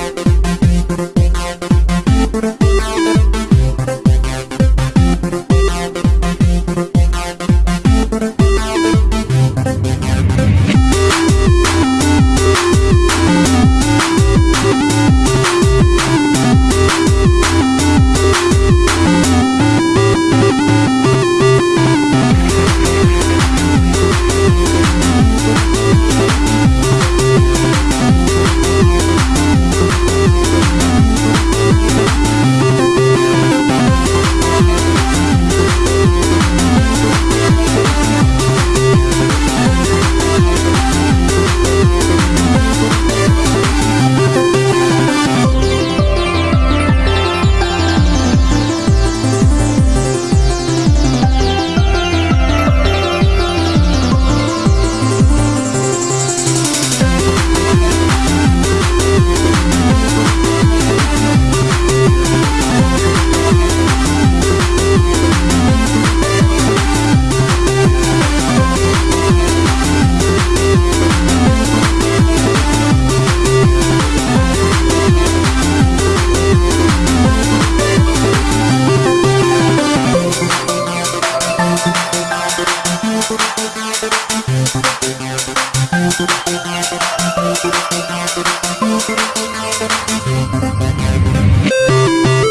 Bye. Thank you.